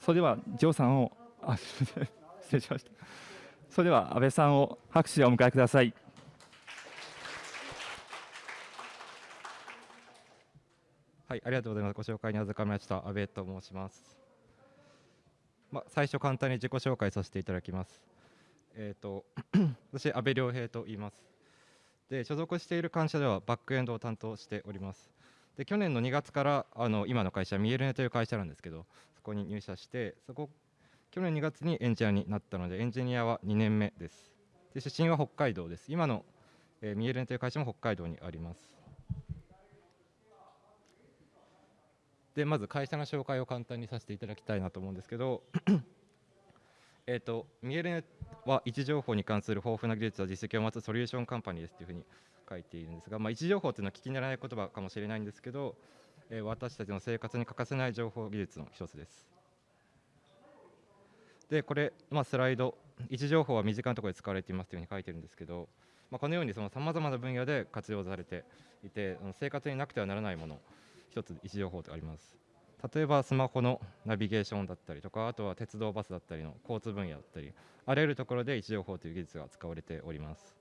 それではジョーさんをあ失礼しました。それでは安倍さんを拍手でお迎えください。はいありがとうございます。ご紹介に預かりました安倍と申します。まあ、最初簡単に自己紹介させていただきます。えっ、ー、と私安倍良平と言います。で所属している会社ではバックエンドを担当しております。で去年の2月からあの今の会社ミエルネという会社なんですけどそこに入社してそこ去年2月にエンジニアになったのでエンジニアは2年目です。で出身は北海道です。今の、えー、ミエルネという会社も北海道にあります。でまず会社の紹介を簡単にさせていただきたいなと思うんですけどえっとミエルネは位置情報に関する豊富な技術や実績を持つソリューションカンパニーですというふうに書いているんですが、まあ、位置情報というのは聞き慣れない言葉かもしれないんですけど、え、私たちの生活に欠かせない情報技術の一つです。でこれ、まあ、スライド位置情報は身近なところで使われていますというふうに書いてるんですけど、まあ、このようにさまざまな分野で活用されていて生活になくてはならないもの一つ位置情報とあります。例えばスマホのナビゲーションだったりとかあとは鉄道バスだったりの交通分野だったりあらゆるところで位置情報という技術が使われております、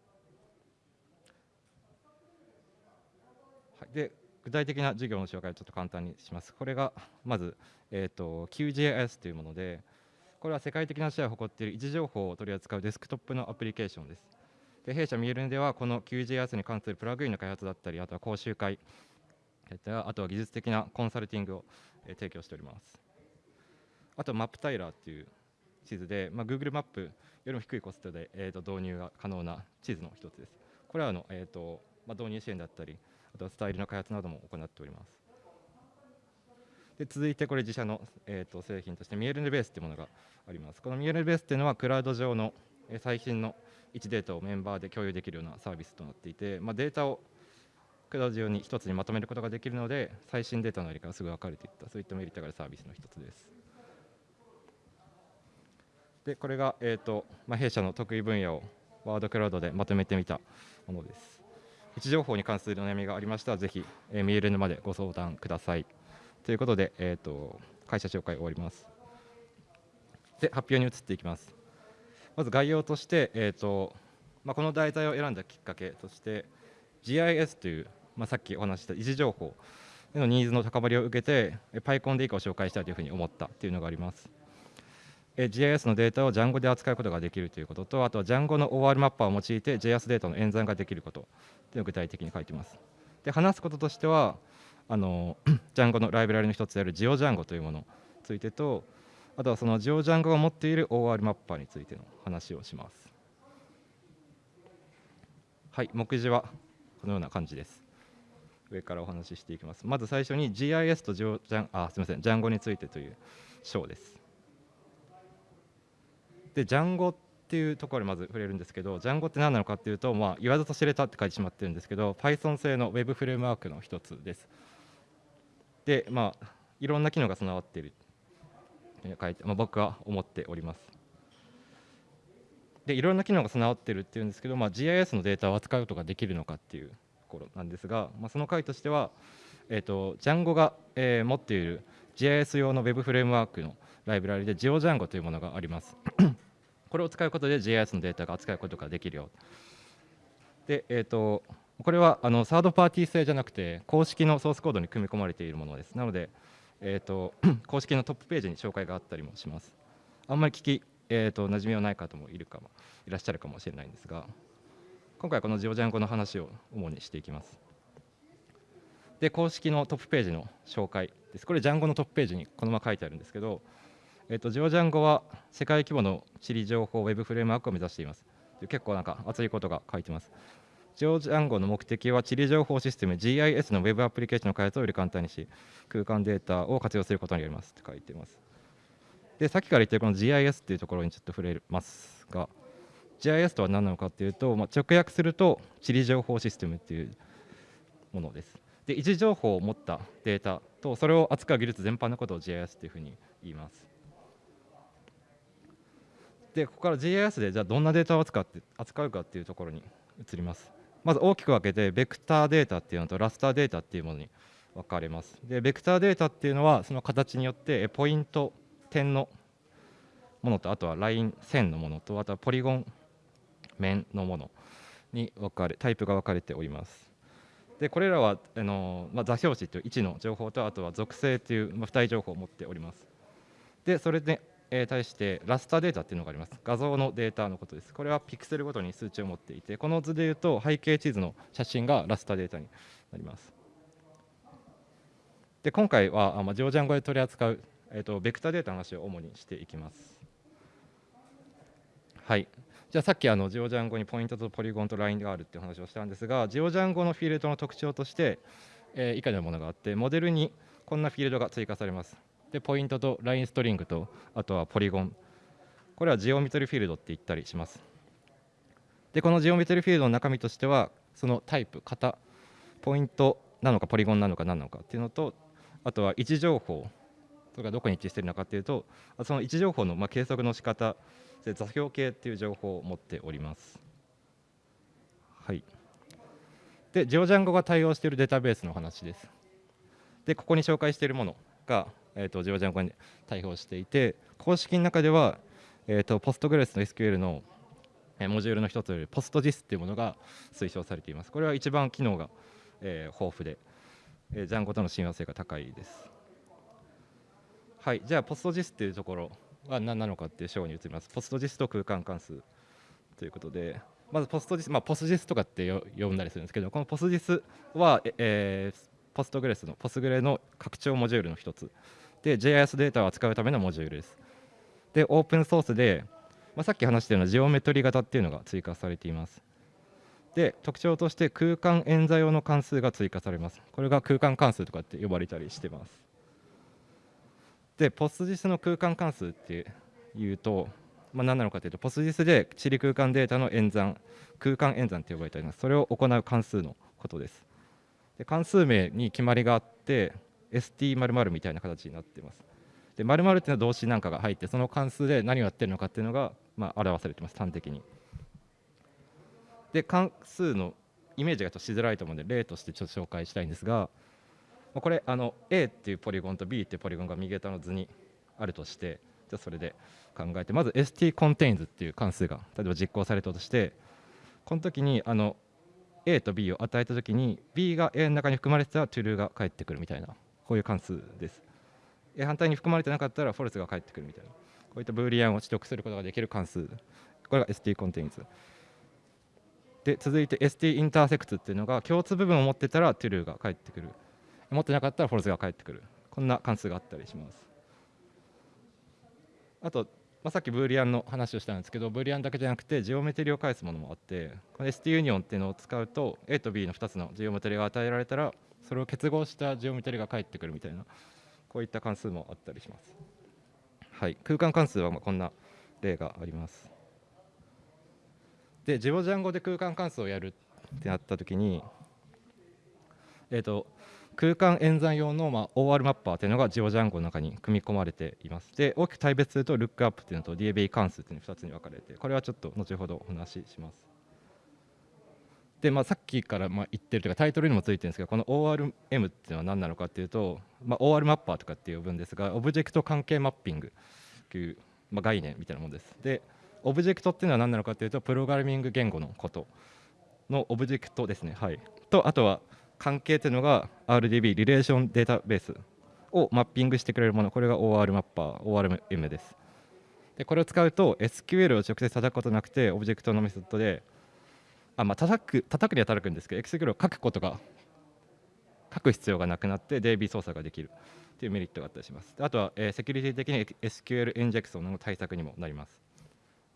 はい、で具体的な授業の紹介をちょっと簡単にしますこれがまず、えーと、QGIS というものでこれは世界的なシェアを誇っている位置情報を取り扱うデスクトップのアプリケーションですで弊社ミエルンではこの QGIS に関するプラグインの開発だったりあとは講習会あとは技術的なコンサルティングを提供しております。あとマップタイラーっていう地図で、まあ、Google マップよりも低いコストで、えー、と導入が可能な地図の一つです。これはあの、えーとまあ、導入支援だったり、あとはスタイルの開発なども行っております。で続いてこれ自社の、えー、と製品としてミエルネベースというものがあります。このミエルネベースというのはクラウド上の最新の位置データをメンバーで共有できるようなサービスとなっていて、まあ、データをクラウド上に一つにまとめることができるので最新データのやり方がすぐ分かるといったそういったメリットがあるサービスの一つです。でこれが、えーとまあ、弊社の得意分野をワードクラウドでまとめてみたものです。位置情報に関するお悩みがありましたらぜひ、えー、メールまでご相談ください。ということで、えーと、会社紹介終わります。で発表に移っていきます。まず概要として、えーとまあ、この題材を選んだきっかけとして GIS というまあ、さっきお話した位置情報へのニーズの高まりを受けて PyCon で以降紹介したいというふうに思ったというのがあります。GIS のデータを Django で扱うことができるということと、あとは Django の OR マッパーを用いて JS データの演算ができることというのを具体的に書いています。で話すこととしては、あの Django のライブラリの一つである GeoDjango というものについてと、あとはその GeoDjango が持っている OR マッパーについての話をします。はい、目次はこのような感じです。上からお話ししていきます。まず最初に GIS とジョジャンあすみません、ジャンゴについてという章です。で、ジャンゴっていうところにまず触れるんですけど、ジャンゴって何なのかっていうと、まあ、言わずと知れたって書いてしまってるんですけど、Python 製の Web フレームワークの一つです。で、まあ、いろんな機能が備わっている書いて、まあ、僕は思っております。でいろんな機能が備わってるっていうんですけど、まあ、GIS のデータを扱うことができるのかっていうところなんですが、まあ、その回としては、えーと、ジャンゴが、えー、持っている GIS 用の Web フレームワークのライブラリで GeoDjango というものがあります。これを使うことで GIS のデータが扱うことができるよ。で、えーと、これはあのサードパーティー製じゃなくて公式のソースコードに組み込まれているものです。なので、えーと、公式のトップページに紹介があったりもします。あんまり聞き、えー、と馴染みはない方もいるかもいらっしゃるかもしれないんですが。今回はこのジオジャン語の話を主にしていきます。で、公式のトップページの紹介です。これ、ジャンゴのトップページにこのまま書いてあるんですけど、えっと、ジオジャンゴは世界規模の地理情報ウェブフレームワークを目指しています。結構なんか熱いことが書いてます。ジオジャンゴの目的は地理情報システム GIS のウェブアプリケーションの開発をより簡単にし、空間データを活用することになりますって書いてます。で、さっきから言ってるこの GIS っていうところにちょっと触れますが、GIS とは何なのかっていうと、まあ、直訳すると地理情報システムっていうものです。で位置情報を持ったデータとそれを扱う技術全般のことを GIS っていうふうに言います。でここから GIS でじゃあどんなデータを扱って扱うかっていうところに移ります。まず大きく分けてベクターデータっていうのとラスターデータっていうものに分かれます。でベクターデータっていうのはその形によってポイント点のものとあとはライン線のものとあとはポリゴン面のものに分かれタイプが分かれておりますでこれらはあの、まあ、座標値という位置の情報とあとは属性という、まあ、付帯情報を持っておりますでそれで、えー、対してラスターデータっていうのがあります。画像のデータのことです。これはピクセルごとに数値を持っていてこの図でいうと背景地図の写真がラスターデータになります。で今回は、まあ、ジョージャン語で取り扱う、えーと、ベクターデータの話を主にしていきます。はい。じゃあさっきあのジオジャン語にポイントとポリゴンとラインがあるっていう話をしたんですがジオジャン語のフィールドの特徴として、えー、以下のものがあってモデルにこんなフィールドが追加されます。でポイントとラインストリングとあとはポリゴンこれはジオメトリフィールドって言ったりしますでこのジオメトリフィールドの中身としてはそのタイプ型ポイントなのかポリゴンなのか何なのかっていうのとあとは位置情報とかどこに位置してるのかっていうとその位置情報のまあ計測の仕方で座標系っていう情報を持っております。はい、で、ジオジャン語が対応しているデータベースの話です。で、ここに紹介しているものが、えーと、ジオジャン語に対応していて、公式の中では、えーと、ポストグレスの SQL のモジュールの一つよりポスト JIS っていうものが推奨されています。これは一番機能が、えー、豊富で、えー、ジャンゴとの親和性が高いです。はい、じゃあポスト JIS っていうところは何なのかっていう章に移ります。ポストジスと空間関数ということで、まずポストジス、まあ、ポスジスとかって呼んだりするんですけど、このポスジスは、えー、ポストグレスの、ポスグレの拡張モジュールの一つ。で、JIS データを扱うためのモジュールです。で、オープンソースで、まあ、さっき話したようなジオメトリ型っていうのが追加されています。で、特徴として空間演座用の関数が追加されます。これが空間関数とかって呼ばれたりしてます。でポスジスの空間関数っていうと、まあ、何なのかというとポスジスで地理空間データの演算空間演算と呼ばれておりますそれを行う関数のことですで関数名に決まりがあって ST○○ みたいな形になっています。で〇〇っていうのは動詞なんかが入ってその関数で何をやってるのかっていうのが、まあ、表されてます端的に。で関数のイメージがちょっとしづらいと思うので例としてちょっと紹介したいんですがこれあの A っていうポリゴンと B っていうポリゴンが右下の図にあるとしてじゃそれで考えてまず STContains っていう関数が例えば実行されたとしてこの時にあの A と B を与えた時に B が A の中に含まれてたら true が返ってくるみたいなこういう関数です。反対に含まれてなかったら false が返ってくるみたいな。こういったブーリアンを取得することができる関数。これが STContains で続いて STIntersect っていうのが共通部分を持ってたら true が返ってくる。持ってなかったらフォルスが返ってくる。こんな関数があったりします。あと、まあ、さっきブーリアンの話をしたんですけどブーリアンだけじゃなくてジオメトリを返すものもあってこの ST ユニオンっていうのを使うと A と B の2つのジオメトリが与えられたらそれを結合したジオメトリが返ってくるみたいなこういった関数もあったりします、はい、空間関数はまこんな例があります。でジオジャン語で空間関数をやるってなった時にえーと空間演算用の、まあ、OR マッパーというのがジオジャンゴの中に組み込まれています。で、大きく対別すると、ルックアップというのと DAB 関数というの2つに分かれて、これはちょっと後ほどお話しします。で、まあ、さっきからまあ言ってるというか、タイトルにもついてるんですけど、この ORM っていうのは何なのかっていうと、まあ、OR マッパーとかって呼ぶんですが、オブジェクト関係マッピングという、まあ、概念みたいなものです。で、オブジェクトっていうのは何なのかっていうと、プログラミング言語のことのオブジェクトですね。はい。と、あとは、関係というのが RDB リレーションデータベースをマッピングしてくれるもの。これが OR マッパー ORM です。でこれを使うと SQL を直接叩くことなくてオブジェクトのメソッドであまあ叩く叩くには叩くんですけど SQL を書くことが書く必要がなくなって DB 操作ができる。というメリットがあったりします。あとは、えー、セキュリティ的に SQL インジェクションの対策にもなります。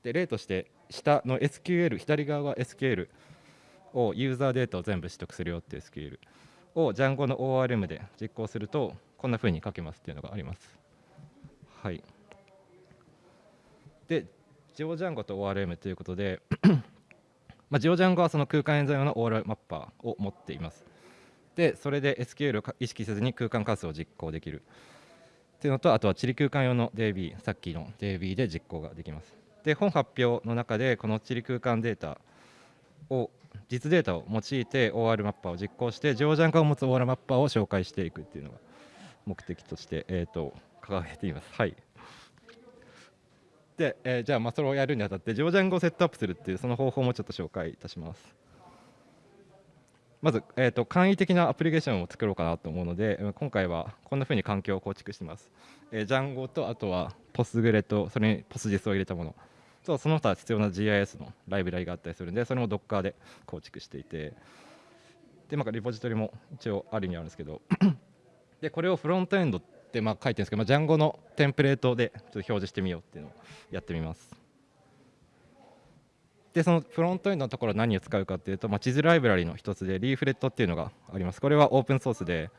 で例として下の SQL 左側は SQL をユーザーデータを全部取得するよっていうスキルを Django の ORM で実行するとこんなふうに書けますっていうのがあります。はい、で、ジオジャンゴと ORM ということで まあ、ジオジャンゴはその空間演算用の OR マッパーを持っています。で、それで SQL を意識せずに空間関数を実行できるっていうのと、あとは地理空間用の DB、さっきの DB で実行ができます。で、本発表の中でこの地理空間データを実データを用いて OR マッパーを実行してジョージャン化を持つ OR マッパーを紹介していくっていうのが目的として、えーと、掲げています。はい。で、えーじゃあまあそれをやるにあたってジョージャン語をセットアップするっていうその方法もちょっと紹介いたします。まず、えー、と簡易的なアプリケーションを作ろうかなと思うので今回はこんな風に環境を構築してます、えー、ジャンゴとあとはポスグレとそれにポスジェスを入れたもの。とその他必要な GIS のライブラリがあったりするんでそれも Docker で構築していてでまあリポジトリも一応あるにはあるんですけど でこれをフロントエンドってまあ書いてるんですけど、まあ、ジャンゴのテンプレートでちょっと表示してみようっていうのをやってみます。でそのフロントエンドのところは何を使うかっていうと、まあ、地図ライブラリの一つでリーフレットっていうのがあります。これはオープンソースで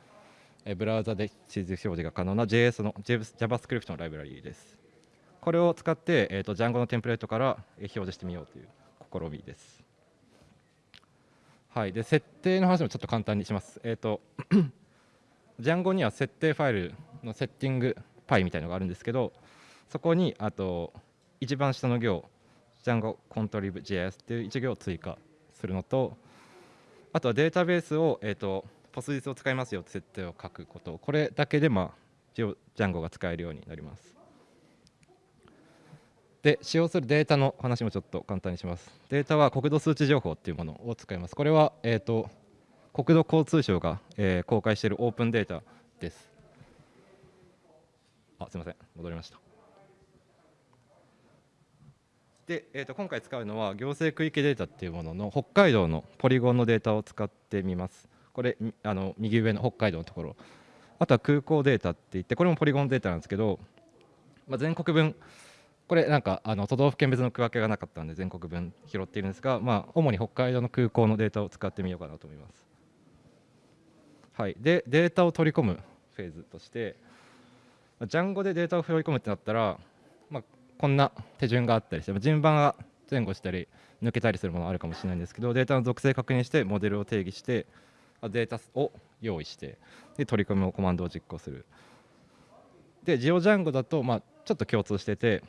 ブラウザで地図表示が可能な JS の JavaScript のライブラリです。これを使って、えー、と Django のテンプレートから表示してみようという試みですはい、で設定の話もちょっと簡単にします。えっ、と Django には設定ファイルのセッティングパイみたいのがあるんですけど、そこにあと一番下の行 Django contrib JS っていう一行を追加するのと、あとはデータベースをえっ、とポス実を使いますよって設定を書くこと、これだけでまあ Django が使えるようになります。で使用するデータの話もちょっと簡単にします。データは国土数値情報っていうものを使います。これは、えー、と国土交通省が、えー公開しているオープンデータです。あすみません、戻りました。で、えー、と今回使うのは行政区域データっていうものの北海道のポリゴンのデータを使ってみます。これあの右上の北海道のところ。あとは空港データって言ってこれもポリゴンデータなんですけど、まあ、全国分これなんかあの都道府県別の区分けがなかったんで全国分拾っているんですが、まあ、主に北海道の空港のデータを使ってみようかなと思います。はい、でデータを取り込むフェーズとしてまあ Django でデータを取り込むってなったら、まあ、こんな手順があったりして順番が前後したり抜けたりするものあるかもしれないんですけどデータの属性確認してモデルを定義してデータを用意してで取り込みをコマンドを実行するで GeoDjango だと、まあ、ちょっと共通してて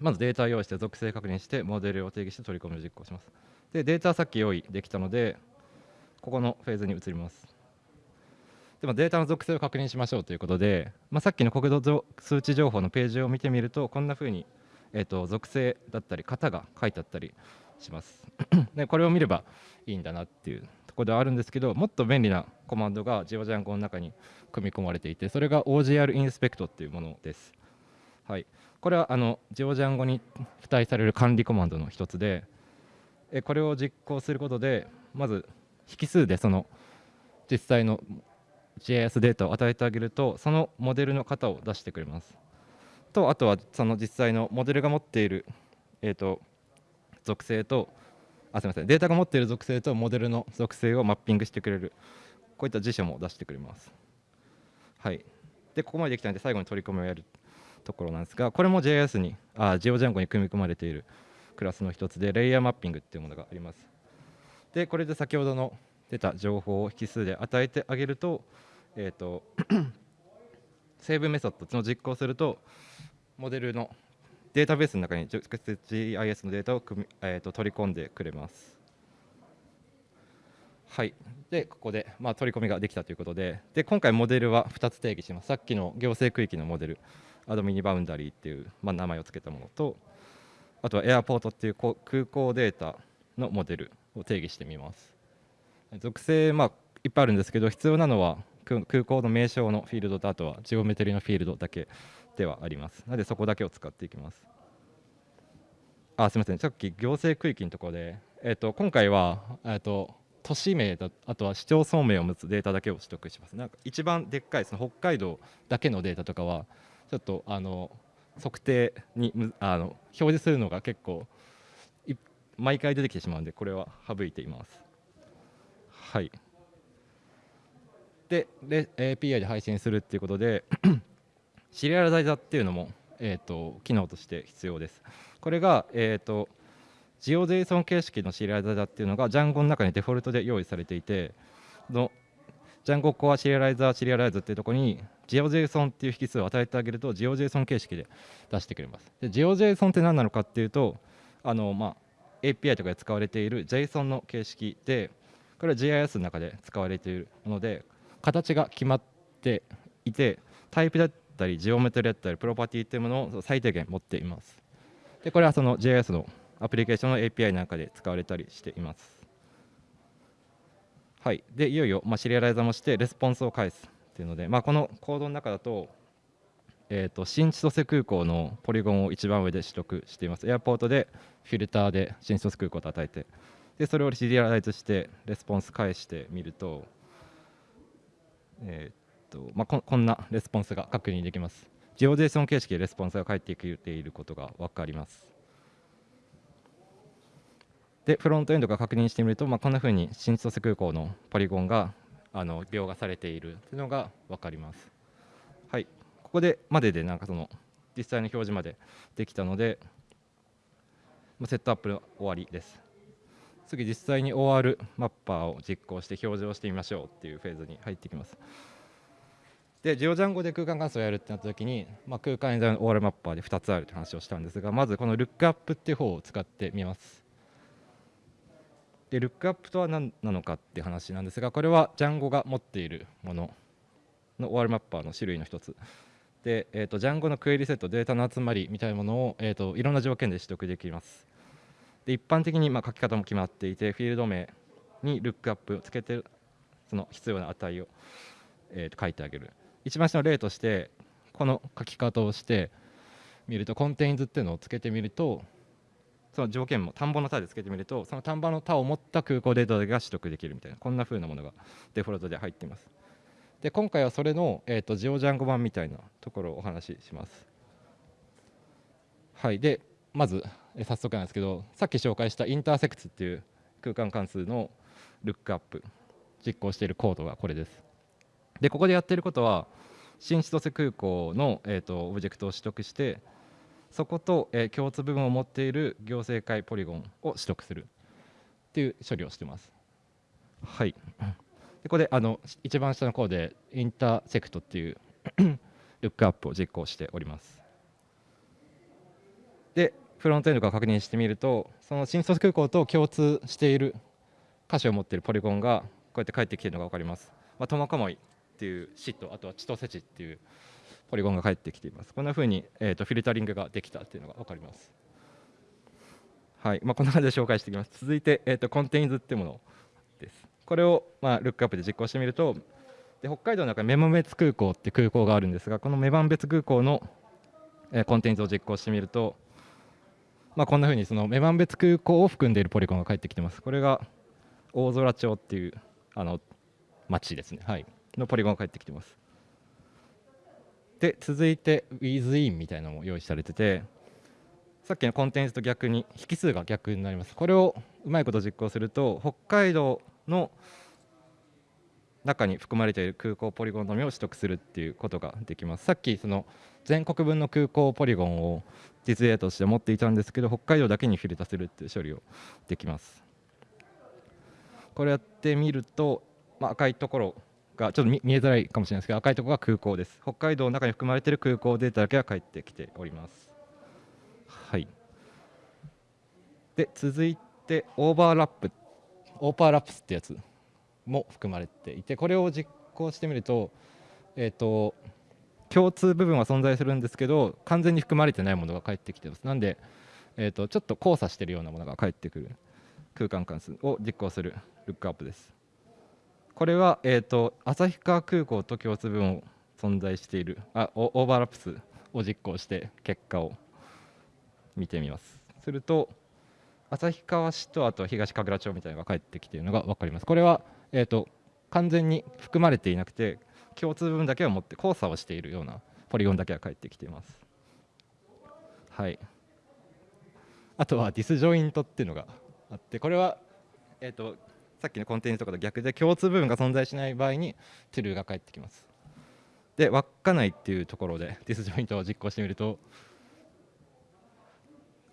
まずデータを用意して属性確認してモデルを定義して取り込みを実行します。でデータはさっき用意できたのでここのフェーズに移ります。でもデータの属性を確認しましょうということで、まあ、さっきの国土数値情報のページを見てみるとこんな風に、えー、と属性だったり型が書いてあったりします。でこれを見ればいいんだなっていうところではあるんですけどもっと便利なコマンドが GeoDjango の中に組み込まれていてそれが OGR インスペクトっていうものです。はい。これはあの GeoDjango に付帯される管理コマンドの一つでこれを実行することでまず引数でその実際の GIS データを与えてあげるとそのモデルの型を出してくれます。とあとはその実際のモデルが持っている、えー、と属性とあすみませんデータが持っている属性とモデルの属性をマッピングしてくれるこういった辞書も出してくれます。はい。でここまでできたので最後に取り込みをやる。ところなんですがこれも JS にあ GeoDjango に組み込まれているクラスの一つでレイヤーマッピングっていうものがあります。でこれで先ほどの出た情報を引数で与えてあげると,、えー、と セーブメソッドのを実行するとモデルのデータベースの中に直接 GIS のデータを組み、えー、と取り込んでくれます。はい、でここで、まあ、取り込みができたということでで今回モデルは2つ定義します。さっきの行政区域のモデル。アドミニバウンダリーっていう、まあ、名前を付けたものとあとはエアポートっていう空港データのモデルを定義してみます。属性、まあ、いっぱいあるんですけど必要なのは空港の名称のフィールドとあとはジオメトリのフィールドだけではあります。なのでそこだけを使っていきます。あすみません。さっき行政区域のところで、えっと今回は、えっと都市名だあとは市町村名を持つデータだけを取得します。なんか一番でっかいその北海道だけのデータとかはちょっとあの測定にあの表示するのが結構毎回出てきてしまうんでこれは省いています。はい。でで API で配信するっていうことで シリアルダイザーっていうのも、えー、と機能として必要です。これが、えー、と GeoJSON 形式のシリアルダイザーっていうのが Django の中にデフォルトで用意されていての Django Core シリアライザーシリアライズっていうところに GeoJSON っていう引数を与えてあげると GeoJSON 形式で出してくれます。で GeoJSON って何なのかっていうとあの、まあ、API とかで使われている JSON の形式でこれは GIS の中で使われているもので形が決まっていてタイプだったりジオメトリだったりプロパティっていうものを最低限持っています。でこれはその JS のアプリケーションの API なんかで使われたりしています。はいでいよいよ、まあ、シリアライザーもしてレスポンスを返すっていうので、まあ、このコードの中だとえーと、新千歳空港のポリゴンを一番上で取得しています。 airport でフィルターで新千歳空港を叩いて、でそれをシリアライズしてレスポンス返してみると、えーとまあ、ここんなレスポンスが確認できます。GeoJSON 形式でレスポンスが返ってきていることが分かります。で、フロントエンドが確認してみると、まあ、こんなふうに新千歳空港のポリゴンがあの描画されているというのが分かります。はい、ここでまででなんかその実際の表示までできたので、まセットアップの終わりです。次、実際に OR マッパーを実行して表示をしてみましょうっていうフェーズに入ってきます。で、ジオジャンゴで空間関数をやるってなったときに、まあ、空間演算の OR マッパーで2つあるって話をしたんですが、まずこのルックアップっていう方を使ってみます。で、ルックアップとは何なのかって話なんですが、これはジャンゴが持っているものの OR マッパーの種類の一つ。で、えーと、ジャンゴのクエリセット、データの集まりみたいなものを、えーといろんな条件で取得できます。で一般的にまあ書き方も決まっていてフィールド名にルックアップをつけてその必要な値を、えー、と書いてあげる一番下の例としてこの書き方をしてみるとコンテインズっていうのをつけてみるとその条件も田んぼの田でつけてみるとその田んぼの田を持った空港データが取得できるみたいなこんな風なものがデフォルトで入っています。で今回はそれの、えーと、ジオジャンゴ版みたいなところをお話しします。はいでまずえ早速なんですけどさっき紹介したインターセクツっていう空間関数のルックアップ実行しているコードがこれです。でここでやっていることは新千歳空港の、えーと、オブジェクトを取得してそこと、えー、共通部分を持っている行政界ポリゴンを取得するっていう処理をしてます。はい。でここであの一番下のコードでインターセクトっていう ルックアップを実行しております。でフロントエンドから確認してみるとその新卒空港と共通している箇所を持っているポリゴンがこうやって返ってきているのが分かります。まあ、トマカモイっていうシとあとはチトセチっていうポリゴンが返ってきています。こんなふうに、えーと、フィルタリングができたっていうのが分かります。はいまあ、こんな感じで紹介していきます。続いて、えーと、 contains っていうものです。これを、まあ、ルックアップで実行してみるとで北海道の中に女満別空港って空港があるんですがこの女満別空港の、えー、 contains を実行してみるとまあ、こんなふうにその女満別空港を含んでいるポリゴンが返ってきてます。これが大空町っていうあの町ですね、はい、のポリゴンが返ってきてます。で、続いて WithIn みたいなのも用意されてて、さっきのコンテンツと逆に引数が逆になります。これをうまいこと実行すると、北海道の中に含まれている空港ポリゴンのみを取得するっていうことができます。さっきその全国分の空港ポリゴンを実例として持っていたんですけど北海道だけにフィルターするっていう処理をできます。これやってみると、まあ、赤いところがちょっと見えづらいかもしれないですけど赤いところが空港です。北海道の中に含まれている空港データだけが返ってきております。はい。で続いてオーバーラップオーバーラップスってやつも含まれていてこれを実行してみると,、えーと、共通部分は存在するんですけど完全に含まれてないものが返ってきてますなんで、えーと、ちょっと交差しているようなものが返ってくる空間関数を実行するルックアップですこれは、えーと、旭川空港と共通分を存在しているあオーバーラップ数を実行して結果を見てみます。すると旭川市とあと東神楽町みたいなのが返ってきているのが分かります。これはえーと、完全に含まれていなくて共通分だけを持って交差をしているようなポリゴンだけが返ってきています。はい、あとはディスジョイントっていうのがあってこれは、えーと、さっきのコンテンツとかと逆で共通部分が存在しない場合にトゥルーが返ってきます。で稚内っていうところで ディスジョイントを実行してみると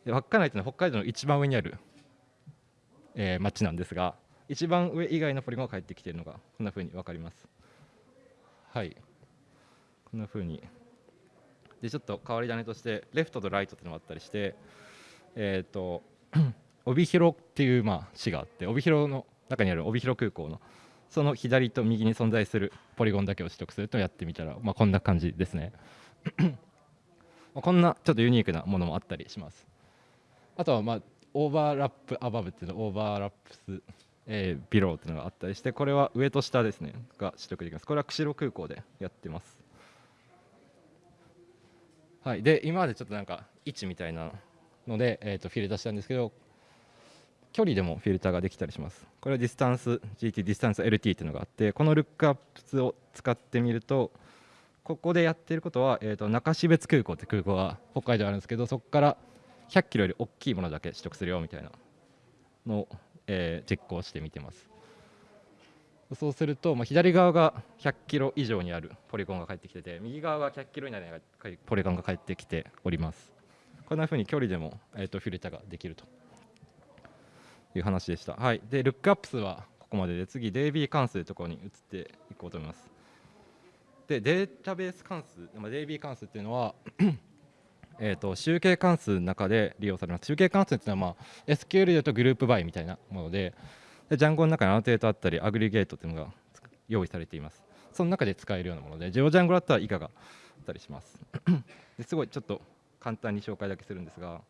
稚内っていうのは北海道の一番上にある、えー、町なんですが一番上以外のポリゴンが返ってきているのがこんなふうに分かります。はい。こんなふうに。で、ちょっと変わり種として、レフトとライトっていうのがあったりして、えっ、ー、と、帯広っていうまあ市があって、帯広の中にある帯広空港のその左と右に存在するポリゴンだけを取得するとやってみたら、まあ、こんな感じですね。こんなちょっとユニークなものもあったりします。あとは、まあ、オーバーラップアバブっていうのオーバーラップス、えー、 below っていうのがあったりしてこれは上と下ですねが取得できますこれは釧路空港でやってますはいで今までちょっとなんか位置みたいなので、えー、とフィルターしたんですけど距離でもフィルターができたりします。これはディスタンス GT ディスタンス LT っていうのがあってこのルックアップを使ってみるとここでやってることは、えー、と中標津空港って空港が北海道あるんですけどそこから100キロより大きいものだけ取得するよみたいなのを、えー実行してみてます。そうすると、まあ、左側が100キロ以上にあるポリゴンが返ってきてて右側が100キロ以内にポリゴンが返ってきております。こんなふうに距離でも、えー、とフィルターができると。いう話でした。はい。でルックアップ数はここまでで次 DB 関数というところに移っていこうと思います。でデータベース関数、まあ、DB 関数っていうのは えー、と集計関数の中で利用されます。集計関数っていうのは、まあ、SQL でいうとグループバイみたいなものでで Django の中に annotate あったり aggregate っていうのが用意されています。その中で使えるようなもので GeoDjango だったら以下があったりします。ですごいちょっと簡単に紹介だけするんですが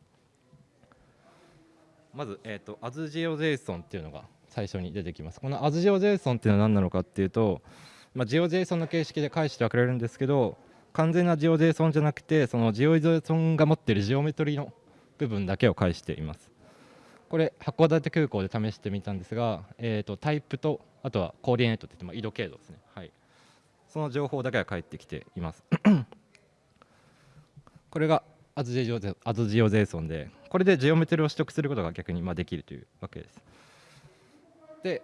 まず、えー、と AsGeoJSON っていうのが最初に出てきます。この AsGeoJSON っていうのは何なのかっていうと、まあ、GeoJSON の形式で返してはくれるんですけど完全な GeoJSON じゃなくてその GeoJSON が持っているジオメトリの部分だけを返しています。これ函館空港で試してみたんですが、えー、とタイプとあとはコーディネートって言って、まあ、緯度経度ですね、はい、その情報だけが返ってきています。これが AsGeoJSON でこれでジオメトリを取得することが逆にまあできるというわけです。で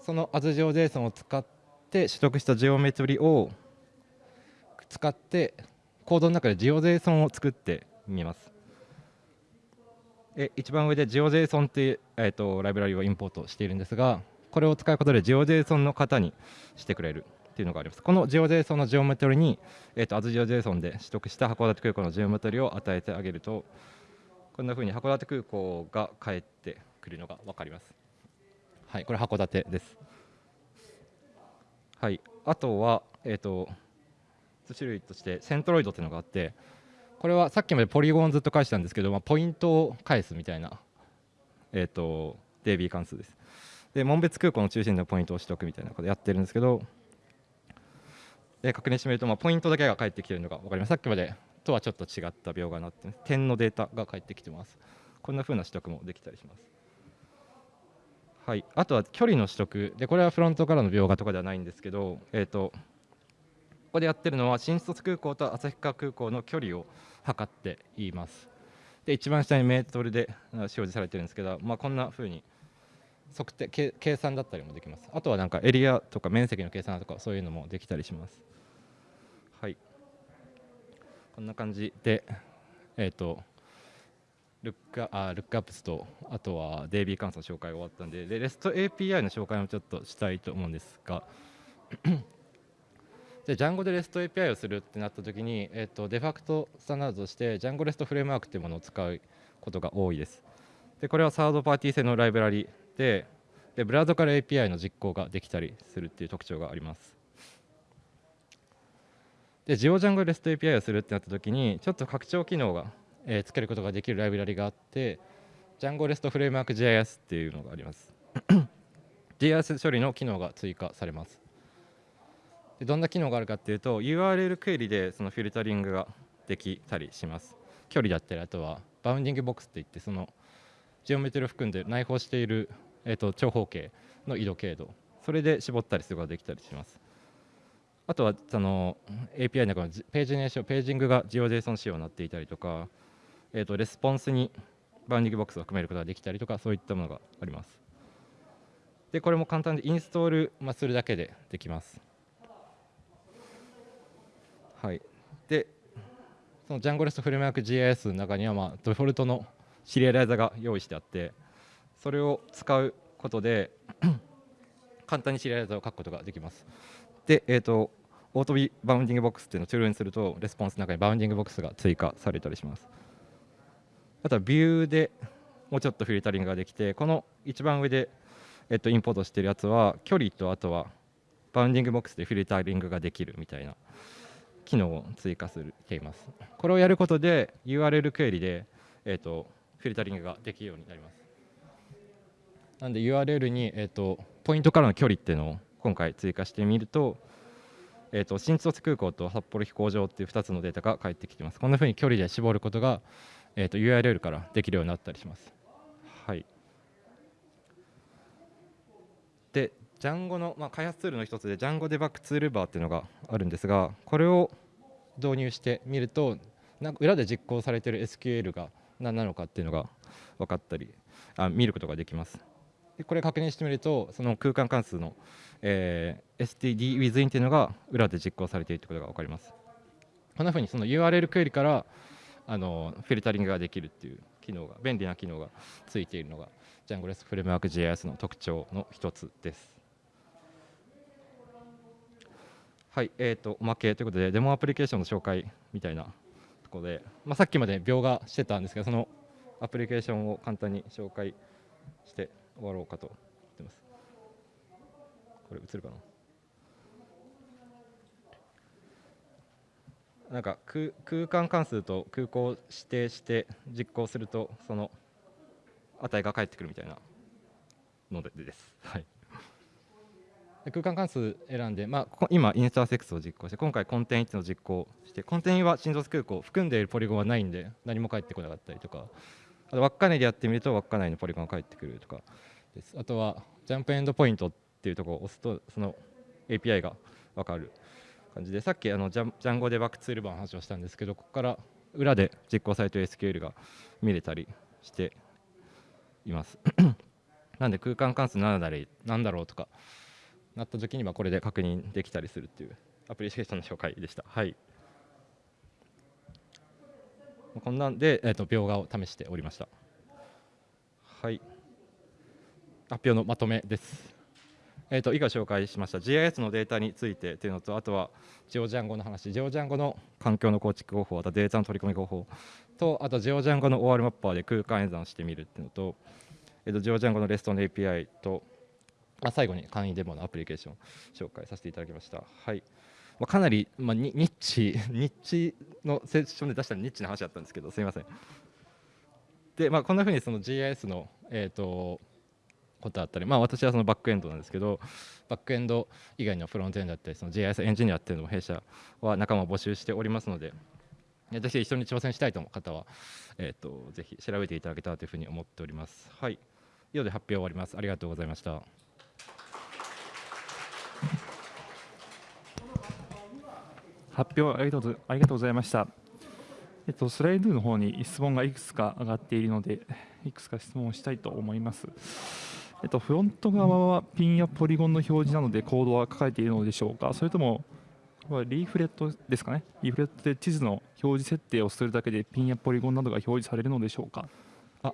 その AsGeoJSON を使って取得したジオメトリを使ってコードの中で GeoJSON を作ってみます。え一番上で GeoJSON っていう、えー、とライブラリをインポートしているんですがこれを使うことで GeoJSON の型にしてくれる。っていうのがあります。この GeoJSON のジオメトリに、えー、と AsGeoJSON で取得した函館空港のジオメトリを与えてあげるとこんなふうに函館空港が返ってくるのが分かります。はいこれ函館です。はいあとはえっ、ー、と種類としてセントロイドっていうのがあってこれはさっきまでポリゴンずっと返したんですけど、まあ、ポイントを返すみたいな、えーと、DB 関数です。で紋別空港の中心でのポイントを取得みたいなことやってるんですけどで確認してみると、まあ、ポイントだけが返ってきてるのが分かります。さっきまでとはちょっと違った描画になって点のデータが返ってきてます。こんな風な取得もできたりします。はい、あとは距離の取得。でこれはフロントからの描画とかではないんですけど、えーとここでやってるのは新卒空港と旭川空港の距離を測っています。で一番下にメートルで表示されてるんですけど、まあ、こんな風に測定計算だったりもできます。あとはなんかエリアとか面積の計算とかそういうのもできたりします。はい。こんな感じでえっ、ー、とルックあルックアップスとあとは DB 関数の紹介が終わったんでで REST API の紹介もちょっとしたいと思うんですが で Django で REST API をするってなった時に、えーと、デファクトスタンダードとして Django REST フレームワークっていうものを使うことが多いです。でこれはサードパーティー製のライブラリででブラウザから API の実行ができたりするっていう特徴があります。で GeoDjango REST API をするってなった時にちょっと拡張機能が、えー、つけることができるライブラリがあって Django REST framework GIS っていうのがあります。GIS 処理の機能が追加されます。でどんな機能があるかっていうと URL クエリでそのフィルタリングができたりします。距離だったりあとは bounding box っていってそのジオメトリを含んで内包している、えーと、長方形の緯度経度。それで絞ったりすることができたりします。あとはその API の中のページネーションページングが GeoJSON 仕様になっていたりとか、えーとレスポンスに bounding box を含めることができたりとかそういったものがあります。でこれも簡単でインストールするだけでできます。はい、でその Django REST framework GIS の中には、まあ、デフォルトのシリアライザーが用意してあってそれを使うことで 簡単にシリアライザを書くことができます。で、えーと、 auto B bounding box っていうのを True にするとレスポンスの中に bounding box が追加されたりします。あとはビューでもうちょっとフィルタリングができてこの一番上で、えっと、インポートしてるやつは距離とあとは bounding box でフィルタリングができるみたいな機能を追加するています。これをやることで URL クエリで、えーと、フィルタリングができるようになります。なんで URL に、えーと、ポイントからの距離っていうのを今回追加してみると,、えーと、新千歳空港と札幌飛行場っていう2つのデータが返ってきてます。こんなふうに距離で絞ることが、えーと、と URL からできるようになったりします。はい。で、ジャンゴの、まあ、開発ツールの一つで、ジャンゴデバッグツールバーっていうのがあるんですが、これを導入してみると、なんか裏で実行されている SQL が何なのかっていうのが分かったり、あ見ることができます。でこれ確認してみると、その空間関数の、えー、stdwithin っていうのが裏で実行されているということが分かります。こんなふうにその URL クエリからあのフィルタリングができるっていう機能が便利な機能がついているのがジャンゴレスフレームワーク JS の特徴の一つです。はい、えーと、おまけということで、デモアプリケーションの紹介みたいなところで、まあ、さっきまで描画してたんですけど、そのアプリケーションを簡単に紹介して終わろうかと思ってます。これ映るかな？なんか空間関数と空港を指定して実行するとその値が返ってくるみたいなのでです。はい空間関数選んで、まあ、今、インスターセックスを実行して、今回、コンテン1の実行して、コンテンは新卒空港、含んでいるポリゴンはないんで、何も返ってこなかったりとか、あと稚内でやってみると、稚内のポリゴンが返ってくるとかです。あとは、ジャンプエンドポイントっていうところを押すと、その API が分かる感じで、さっきあのジャジャンゴデバッグツール版の話をしたんですけど、ここから裏で実行されている SQL が見れたりしています なんで空間関数何だなんだろうとかなった時にはこれで確認できたりするっていうアプリケーションの紹介でした。はいこんなんで、えーと、描画を試しておりました。はい。発表のまとめです。えーと、以下紹介しました GIS のデータについてというのと、あとはジオジャンゴの話、ジオジャンゴの環境の構築方法、あとデータの取り込み方法と、あとジオジャンゴの OR マッパーで空間演算してみるっていうのと、えーと、ジオジャンゴの REST の API と、あ最後に簡易デモのアプリケーション紹介させていただきました。はいまあ、かなり、まあ、ニッチ、ニッチのセッションで出したニッチな話だったんですけど、すみません。で、まあ、こんなふうにその GIS の、えーと、ことだったり、まあ、私はそのバックエンドなんですけど、バックエンド以外のフロントエンドだったり、その GIS エンジニアっていうのも弊社は仲間を募集しておりますので、ぜひ一緒に挑戦したいと思う方は、えーと、ぜひ調べていただけたらというふうに思っております。はい。以上で発表終わります。ありがとうございました。発表ありがとうありがとうございました。えっと、スライドの方に質問がいくつか上がっているので、いくつか質問をしたいと思います。えっと、フロント側はピンやポリゴンの表示なのでコードは書かれているのでしょうか、それともリーフレットですかね、リーフレットで地図の表示設定をするだけでピンやポリゴンなどが表示されるのでしょうか？あ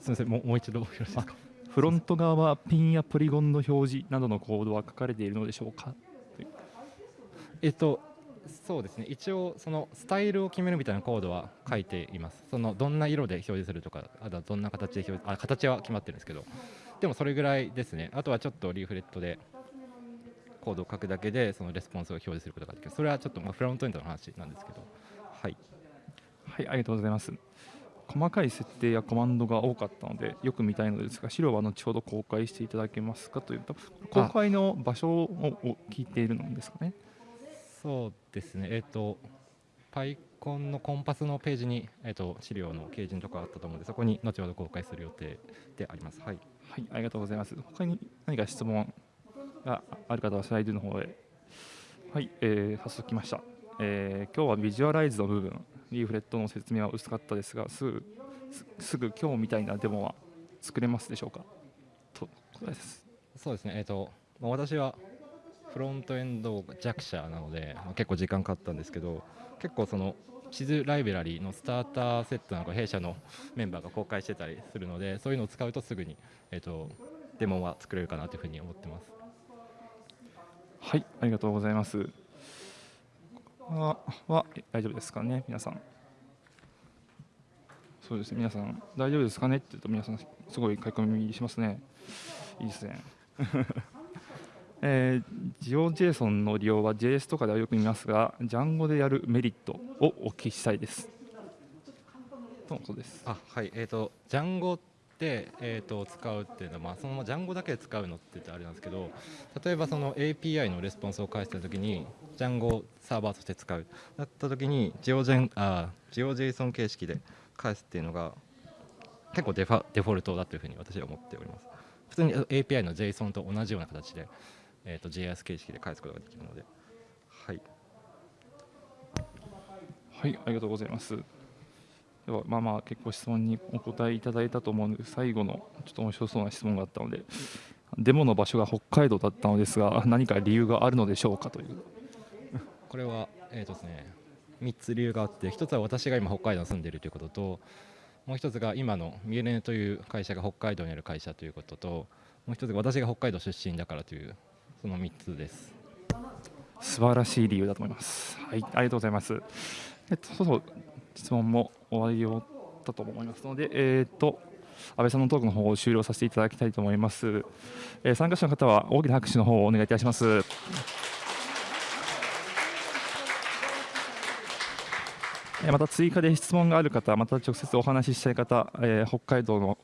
すみませんもう、もう一度よろしいですか？フロント側はピンやポリゴンの表示などのコードは書かれているのでしょうか？えっと、そうですね。一応そのスタイルを決めるみたいなコードは書いています。そのどんな色で表示するとかあとはどんな形で表示あ形は決まってるんですけど。でもそれぐらいですね。あとはちょっとリーフレットでコードを書くだけでそのレスポンスを表示することができる。それはちょっとまあフロントエンドの話なんですけど。はい。はいありがとうございます。細かい設定やコマンドが多かったのでよく見たいのですが資料は後ほど公開していただけますかというと公開の場所を聞いているのですかね。そうですね、えっ、ー、と、PyCon のコンパスのページに、えーと、資料の掲示とかあったと思うので、そこに後ほど公開する予定であります。はい、はい、ありがとうございます。他に何か質問がある方はスライドの方へ。はい、えー、早速来ました。えー、今日はビジュアライズの部分、リーフレットの説明は薄かったですが、すぐすぐ今日みたいなデモは作れますでしょうか？とですそうですね、えーとまあ、私はフロントエンド弱者なので、まあ、結構時間かかったんですけど結構その地図ライブラリーのスターターセットなんか弊社のメンバーが公開してたりするのでそういうのを使うとすぐに、えーと、デモは作れるかなというふうに思ってます。はいありがとうございます。はは大丈夫ですかね皆さん。そうですね皆さん大丈夫ですかねって言うと皆さんすごい書き込みしますね。いいですね。えー、GeoJSON の利用は JS とかではよく見ますが、Django でやるメリットをお聞きしたいです。とのことです。あはいえーと、ジャンゴって、えーと、使うっていうのは、まあ、そのままジャンゴだけで使うのって言ってあれなんですけど例えばその API のレスポンスを返したときにジャンゴをサーバーとして使うだったときにジオジェンあジオ JSON 形式で返すっていうのが結構デファデフォルトだというふうに私は思っております。普通に API の JSON と同じような形で、えーと、JS 形式で返すことができるので。はい、はい、ありがとうございます。ではまあまあ結構質問にお答えいただいたと思うので最後のちょっと面白そうな質問があったのでデモの場所が北海道だったのですが何か理由があるのでしょうかというこれはえーとですね3つ理由があって1つは私が今北海道に住んでいるということともう1つが今のミエレネという会社が北海道にある会社ということともう1つが私が北海道出身だからというその3つです。素晴らしい理由だと思います。はいありがとうございます。えっとそうそう質問も終わりよだと思いますのでえっ、と安倍さんのトークの方を終了させていただきたいと思います、えー、参加者の方は大きな拍手の方をお願いいたします。また追加で質問がある方、また直接お話ししたい方、えー、北海道の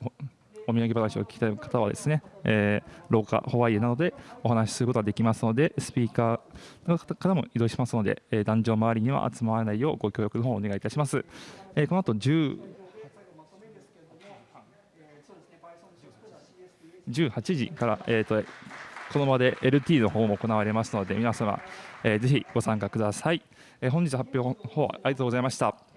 お土産話を聞きたい方はですね、えー、廊下、ホワイエなどでお話しすることができますので、スピーカーの方からも移動しますので、えー、壇上周りには集まらないようご協力の方をお願いいたします。えー、この後10 18時から、えーと、この場で LT の方も行われますので、皆様、えー、ぜひご参加ください。えー、本日発表の方ありがとうございました。